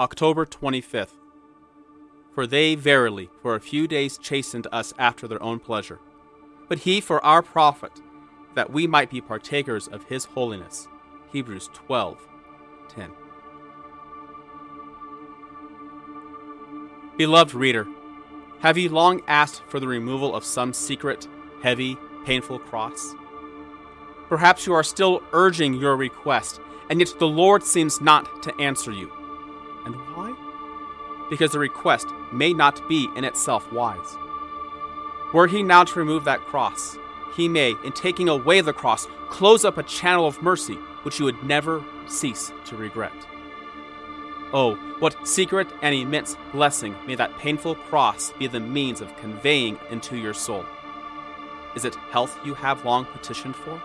October 25th. For they verily for a few days chastened us after their own pleasure, but he for our profit, that we might be partakers of his holiness. Hebrews 12 10. Beloved reader, have you long asked for the removal of some secret, heavy, painful cross? Perhaps you are still urging your request, and yet the Lord seems not to answer you. And why? Because the request may not be in itself wise. Were he now to remove that cross, he may, in taking away the cross, close up a channel of mercy which you would never cease to regret. Oh, what secret and immense blessing may that painful cross be the means of conveying into your soul. Is it health you have long petitioned for?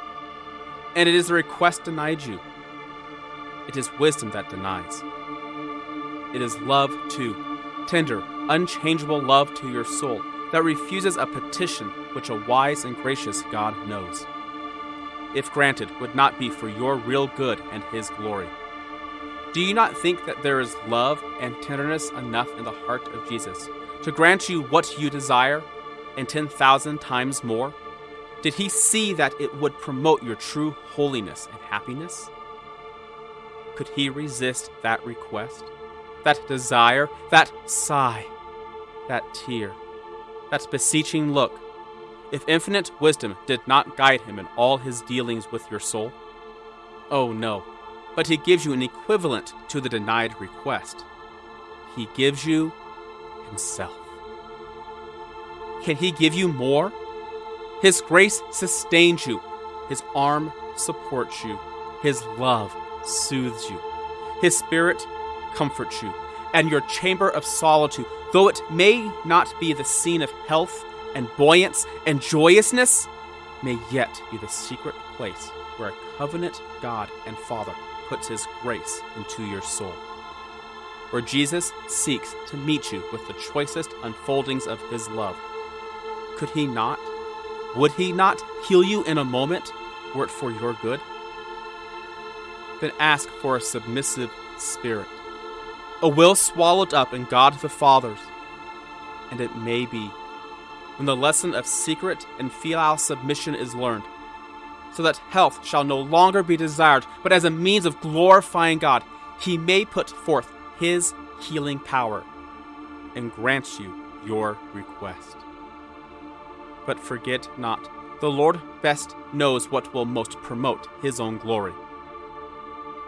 And it is a request denied you. It is wisdom that denies. It is love, too, tender, unchangeable love to your soul that refuses a petition which a wise and gracious God knows. If granted, would not be for your real good and His glory. Do you not think that there is love and tenderness enough in the heart of Jesus to grant you what you desire and 10,000 times more? Did he see that it would promote your true holiness and happiness? Could he resist that request, that desire, that sigh, that tear, that beseeching look, if infinite wisdom did not guide him in all his dealings with your soul? Oh no, but he gives you an equivalent to the denied request. He gives you himself. Can he give you more? His grace sustains you, his arm supports you, his love soothes you, his spirit comforts you, and your chamber of solitude, though it may not be the scene of health and buoyance and joyousness, may yet be the secret place where a covenant God and Father puts his grace into your soul. Where Jesus seeks to meet you with the choicest unfoldings of his love. Could he not, would he not heal you in a moment were it for your good? Then ask for a submissive spirit, a will swallowed up in God the Father's, and it may be when the lesson of secret and filial submission is learned, so that health shall no longer be desired, but as a means of glorifying God, he may put forth his healing power and grant you your request. But forget not, the Lord best knows what will most promote his own glory.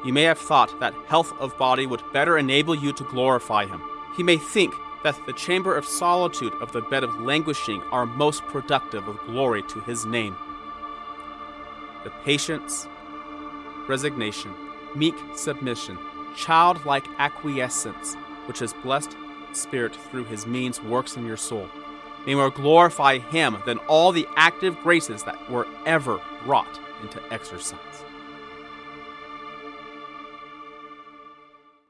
You may have thought that health of body would better enable you to glorify him. He may think that the chamber of solitude of the bed of languishing are most productive of glory to his name the patience, resignation, meek submission, childlike acquiescence, which his blessed Spirit through his means works in your soul, may more glorify him than all the active graces that were ever wrought into exercise.